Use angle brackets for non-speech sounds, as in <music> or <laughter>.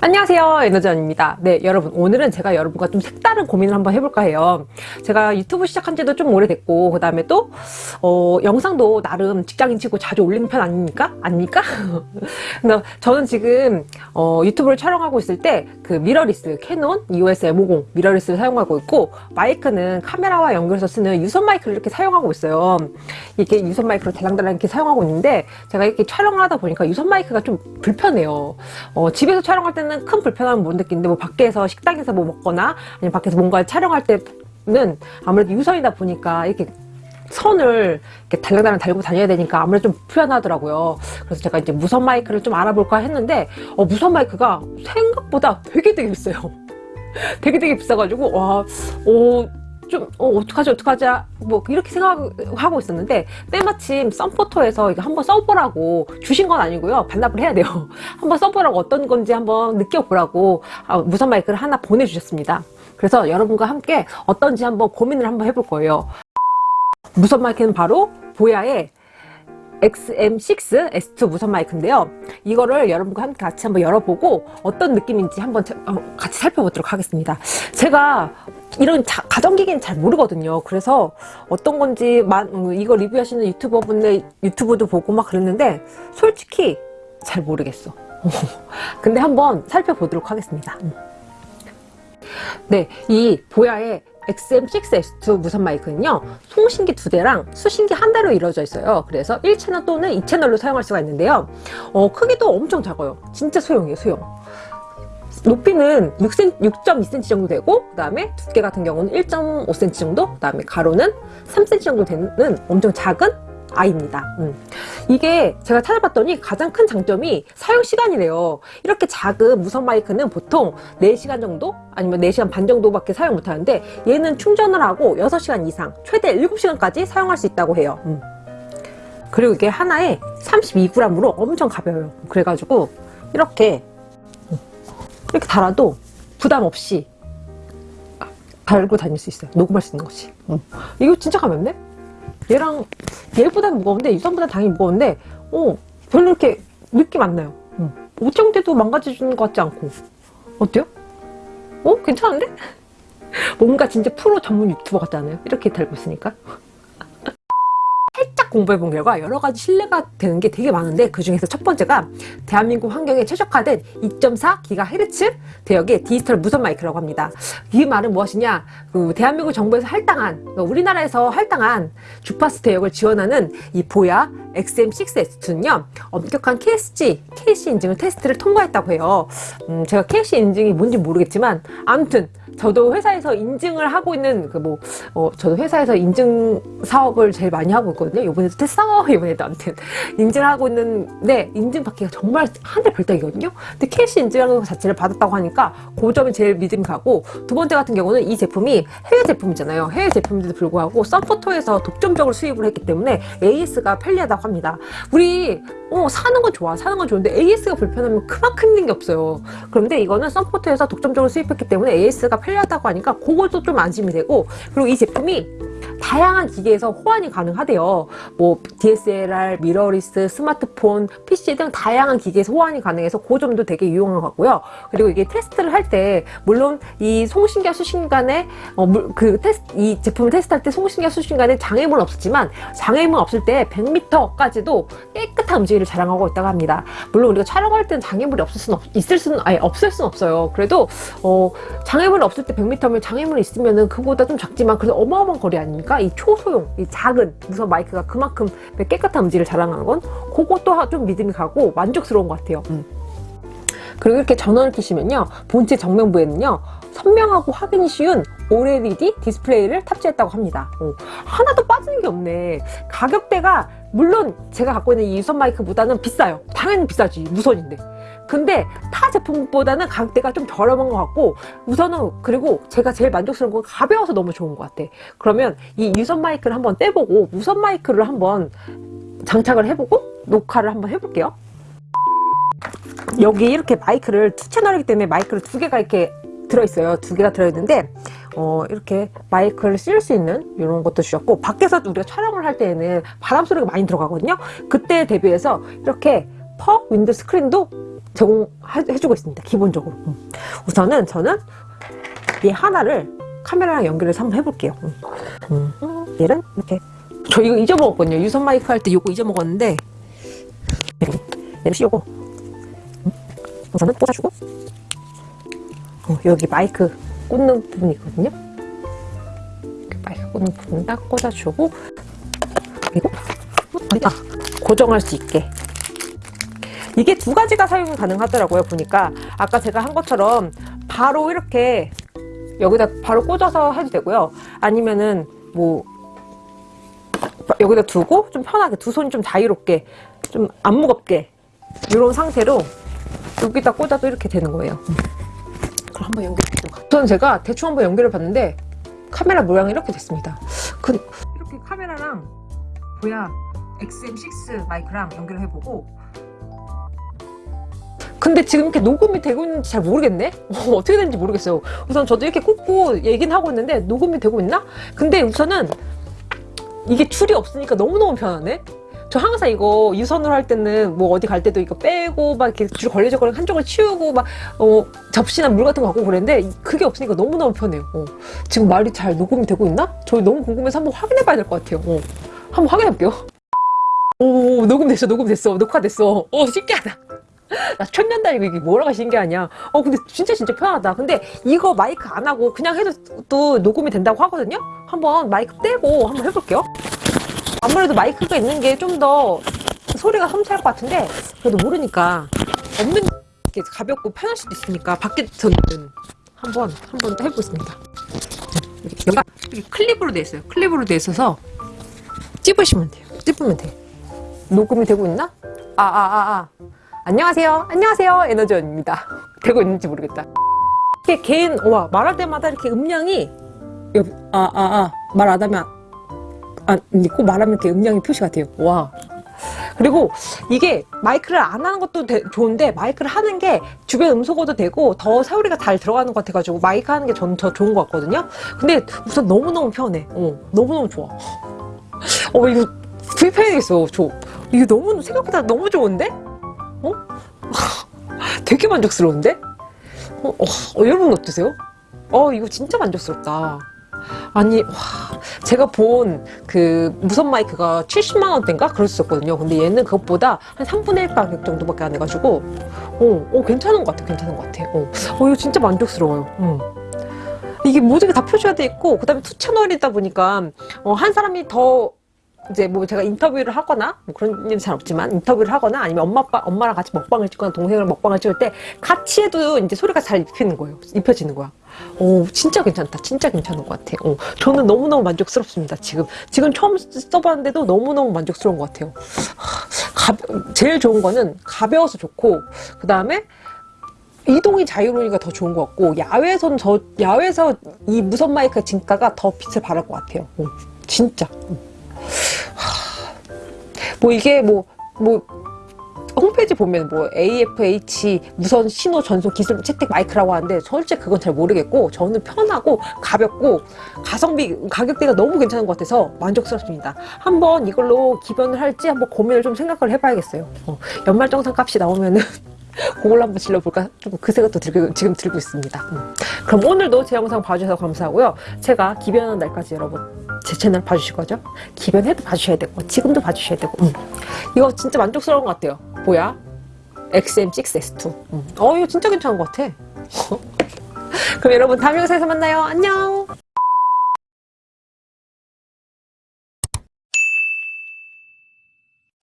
안녕하세요. 에너지원입니다. 네 여러분 오늘은 제가 여러분과 좀 색다른 고민을 한번 해볼까 해요. 제가 유튜브 시작한 지도 좀 오래됐고 그 다음에 또 어, 영상도 나름 직장인 치고 자주 올리는 편 아닙니까? 아닙니까? <laughs> 근데 저는 지금 어, 유튜브를 촬영하고 있을 때 그 미러리스 캐논 EOS M50 미러리스를 사용하고 있고 마이크는 카메라와 연결해서 쓰는 유선 마이크를 이렇게 사용하고 있어요. 이렇게 유선 마이크를 달랑달랑 이렇게 사용하고 있는데 제가 이렇게 촬영을 하다 보니까 유선 마이크가 좀 불편해요. 어, 집에서 촬영할 때는 큰 불편함은 못 느끼는데 뭐 밖에서 식당에서 뭐 먹거나 아니면 밖에서 뭔가 촬영할 때는 아무래도 유선이다 보니까 이렇게 선을 이렇게 달랑달랑 달고 다녀야 되니까 아무래도 좀 불편하더라고요. 그래서 제가 이제 무선 마이크를 좀 알아볼까 했는데 어, 무선 마이크가 생각보다 되게 되게 비싸요. <laughs> 되게 되게 비싸가지고 와, 어, 좀 어, 어떡하지 어떡하지? 뭐 이렇게 생각하고 있었는데 때마침 썬포토에서 이거 한번 써보라고 주신 건 아니고요. 반납을 해야 돼요. <laughs> 한번 써보라고 어떤 건지 한번 느껴보라고 아, 무선 마이크를 하나 보내주셨습니다. 그래서 여러분과 함께 어떤지 한번 고민을 한번 해볼 거예요. 무선 마이크는 바로 보야의 XM6 S2 무선 마이크인데요. 이거를 여러분과 함께 같이 한번 열어보고 어떤 느낌인지 한번 어, 같이 살펴보도록 하겠습니다. 제가 이런 자, 가전기기는 잘 모르거든요. 그래서 어떤 건지 음, 이거 리뷰하시는 유튜버 분들 유튜브도 보고 막 그랬는데 솔직히 잘 모르겠어. <laughs> 근데 한번 살펴보도록 하겠습니다. 음. 네, 이 보야의 XM6S2 무선 마이크는요 송신기 두 대랑 수신기 한 대로 이루어져 있어요. 그래서 1채널 또는 2채널로 사용할 수가 있는데요. 어, 크기도 엄청 작아요. 진짜 소형이에요 소형 높이는 6cm, 6.2cm 정도 되고 그 다음에 두께 같은 경우는 1.5cm 정도 그 다음에 가로는 3cm 정도 되는 엄청 작은 아이입니다 음. 이게 제가 찾아봤더니 가장 큰 장점이 사용시간이래요 이렇게 작은 무선 마이크는 보통 4시간 정도 아니면 4시간 반 정도밖에 사용 못하는데 얘는 충전을 하고 6시간 이상 최대 7시간까지 사용할 수 있다고 해요 음. 그리고 이게 하나에 32g으로 엄청 가벼워요 그래가지고 이렇게 음, 이렇게 달아도 부담 없이 달고 다닐 수 있어요 녹음할 수 있는 것이 음. 이거 진짜 가볍네 얘랑 얘보다는 무거운데 유선보다 당연히 무거운데 어 별로 이렇게 느낌 안 나요 응. 오정대도 망가져주는 것 같지 않고 어때요? 어? 괜찮은데? <laughs> 뭔가 진짜 프로 전문 유튜버 같지 않아요? 이렇게 달고 있으니까 살짝 공부해 본 결과 여러 가지 신뢰가 되는 게 되게 많은데 그 중에서 첫 번째가 대한민국 환경에 최적화된 2.4GHz 대역의 디지털 무선 마이크라고 합니다. 이 말은 무엇이냐? 그 대한민국 정부에서 할당한 그러니까 우리나라에서 할당한 주파수 대역을 지원하는 이 보야 XM6S2는요 엄격한 KSG, KC 인증을 테스트를 통과했다고 해요. 음, 제가 KC 인증이 뭔지 모르겠지만 아무튼 저도 회사에서 인증을 하고 있는 그 뭐 어, 저도 회사에서 인증 사업을 제일 많이 하고 있거든요. 이번에도 tes어 <laughs> 이번에도 아무튼 인증을 하고 있는데 인증 받기가 정말 하늘에 별따기거든요. 근데 KC 인증하는 것 자체를 받았다고 하니까 그 점이 제일 믿음이 가고 두 번째 같은 경우는 이 제품이 해외 제품이잖아요. 해외 제품인데도 불구하고 썬포토에서 독점적으로 수입을 했기 때문에 AS가 편리하다고 합니다. 우리 어, 사는 건 좋아 사는 건 좋은데 AS가 불편하면 그만큼 힘든 게 없어요 그런데 이거는 썬포토에서 독점적으로 수입했기 때문에 AS가 편리하다고 하니까 그것도 좀 안심이 되고 그리고 이 제품이 다양한 기계에서 호환이 가능하대요. 뭐 DSLR, 미러리스, 스마트폰, PC 등 다양한 기계에서 호환이 가능해서 그 점도 되게 유용한 것 같고요. 그리고 이게 테스트를 할 때 물론 이 송신기와 수신간에 어, 그 테스트 이 제품을 테스트할 때 송신기와 수신간에 장애물은 없었지만 장애물 없을 때 100m까지도 깨끗한 움직임을 자랑하고 있다고 합니다. 물론 우리가 촬영할 때는 장애물이 없을 수는 없, 있을 수는 아니 없을 수는 없어요. 그래도 어, 장애물이 없을 때 100m면 장애물이 있으면은 그거보다 좀 작지만 그래도 어마어마한 거리 아닙니까 보니까 이 초소형, 이 작은 무선 마이크가 그만큼 깨끗한 음질을 자랑하는 건 그것도 좀 믿음이 가고 만족스러운 것 같아요. 음. 그리고 이렇게 전원을 켜시면요. 본체 정면부에는요. 선명하고 확인이 쉬운 OLED 디스플레이를 탑재했다고 합니다. 어, 하나도 빠지는 게 없네. 가격대가 물론 제가 갖고 있는 이 유선 마이크보다는 비싸요. 당연히 비싸지. 무선인데. 근데 타 제품보다는 가격대가 좀 저렴한 것 같고 우선은 그리고 제가 제일 만족스러운 건 가벼워서 너무 좋은 것 같아. 그러면 이 유선 마이크를 한번 떼보고 무선 마이크를 한번 장착을 해보고 녹화를 한번 해볼게요. 여기 이렇게 마이크를 투 채널이기 때문에 마이크를 두 개가 이렇게 들어있어요. 두 개가 들어있는데 어, 이렇게 마이크를 쓸 수 있는 이런 것도 주셨고 밖에서 우리가 촬영을 할 때에는 바람 소리가 많이 들어가거든요. 그때 대비해서 이렇게 와이퍼 윈드 스크린도 제공해주고 있습니다. 기본적으로. 음. 우선은 저는 얘 하나를 카메라랑 연결해서 한번 해볼게요. 음. 음. 얘는 이렇게 저 이거 잊어먹었거든요. 유선 마이크 할 때 이거 잊어먹었는데 얘를 씌우고 음. 우선은 꽂아주고 어, 여기 마이크 꽂는 부분이 있거든요. 마이크 꽂는 부분 딱 꽂아주고 그리고 아, 고정할 수 있게 이게 두 가지가 사용 가능하더라고요 보니까. 아까 제가 한 것처럼 바로 이렇게 여기다 바로 꽂아서 해도 되고요. 아니면은 뭐 여기다 두고 좀 편하게 두 손이 좀 자유롭게 좀 안 무겁게 이런 상태로 여기다 꽂아도 이렇게 되는 거예요. 그럼 한번 연결해보도록 우선 제가 대충 한번 연결해 봤는데 카메라 모양이 이렇게 됐습니다. 그, 이렇게 카메라랑 보야 XM6 마이크랑 연결해보고 근데 지금 이렇게 녹음이 되고 있는지 잘 모르겠네? <laughs> 어 떻게 되는지 모르겠어요. 우선 저도 이렇게 꽂고 얘기는 하고 있는데 녹음이 되고 있나? 근데 우선은 이게 줄이 없으니까 너무너무 편하네? 저 항상 이거 유선으로 할 때는 뭐 어디 갈 때도 이거 빼고 막 이렇게 줄 걸려져거리고 한쪽을 치우고 막 어, 접시나 물 같은 거 갖고 그랬는데 그게 없으니까 너무너무 편해요. 어. 지금 말이 잘 녹음이 되고 있나? 저 너무 궁금해서 한번 확인해 봐야 될 것 같아요. 어. 한번 확인해 볼게요. 오 녹음됐어 녹음됐어 녹화됐어. 오 신기하다. 나 천년단이고 이게 뭐라가 신기하냐 어 근데 진짜 진짜 편하다. 근데 이거 마이크 안 하고 그냥 해도 또 녹음이 된다고 하거든요? 한번 마이크 떼고 한번 해볼게요. 아무래도 마이크가 있는 게 좀 더 소리가 험찰 것 같은데 그래도 모르니까 없는 게 가볍고 편할 수도 있으니까 밖에서는 한번 한번 해보겠습니다. 여기가 클립으로 돼 있어요. 클립으로 돼 있어서 찝으시면 돼요. 찝으면 돼 녹음이 되고 있나? 아 아, 아, 아. 안녕하세요. 안녕하세요. 에너지원입니다. 되고 있는지 모르겠다. 이게 개인, 와, 말할 때마다 이렇게 음량이, 아, 아, 아, 말 안 하면, 아, 꼭 말하면 이렇게 음량이 표시가 돼요. 와. 그리고 이게 마이크를 안 하는 것도 되- 좋은데 마이크를 하는 게 주변 음소거도 되고 더 소리가 잘 들어가는 것 같아가지고 마이크 하는 게 전 더 좋은 것 같거든요. 근데 우선 너무너무 편해. 어, 너무너무 좋아. 어, 이거 구입해야겠어. 저. 이거 너무, 생각보다 너무 좋은데? 어? 되게 만족스러운데? 어, 어, 어, 여러분 어떠세요? 어, 이거 진짜 만족스럽다. 아니, 와, 제가 본 그 무선 마이크가 70만원대인가? 그랬었거든요. 근데 얘는 그것보다 한 3분의 1 가격 정도밖에 안 해가지고, 어, 어, 괜찮은 것 같아, 괜찮은 것 같아. 어, 어 이거 진짜 만족스러워요. 음. 이게 모든 게 다 표시가 돼 있고, 그 다음에 투 채널이다 보니까, 어, 한 사람이 더 이제 뭐 제가 인터뷰를 하거나 뭐 그런 일은 잘 없지만 인터뷰를 하거나 아니면 엄마 아빠 엄마랑 같이 먹방을 찍거나 동생이랑 먹방을 찍을 때 같이 해도 이제 소리가 잘 입히는 거예요. 입혀지는 거야. 오 진짜 괜찮다. 진짜 괜찮은 것 같아. 어, 저는 너무 너무 만족스럽습니다. 지금 지금 처음 써봤는데도 너무 너무 만족스러운 것 같아요. 하, 가, 제일 좋은 거는 가벼워서 좋고 그 다음에 이동이 자유로우니까 더 좋은 것 같고 야외에서는 저 야외에서 이 무선 마이크 진가가 더 빛을 발할 것 같아요. 어, 진짜. 뭐 이게 뭐, 뭐, 홈페이지 보면 뭐 AFH 무선 신호 전송 기술 채택 마이크라고 하는데 솔직히 그건 잘 모르겠고 저는 편하고 가볍고 가성비 가격대가 너무 괜찮은 것 같아서 만족스럽습니다. 한번 이걸로 기변을 할지 한번 고민을 좀 생각을 해봐야겠어요. 어, 연말정산 값이 나오면은 <laughs> 그걸로 한번 질러볼까 좀 그 생각도 들고, 지금 들고 있습니다. 음. 그럼 오늘도 제 영상 봐주셔서 감사하고요. 제가 기변하는 날까지 여러분 제 채널 봐주실 거죠? 기변해도 봐주셔야 되고 지금도 봐주셔야 되고 음. 이거 진짜 만족스러운 것 같아요. 뭐야? XM6S2 음. 어 이거 진짜 괜찮은 것 같아. <laughs> 그럼 여러분 다음 영상에서 만나요. 안녕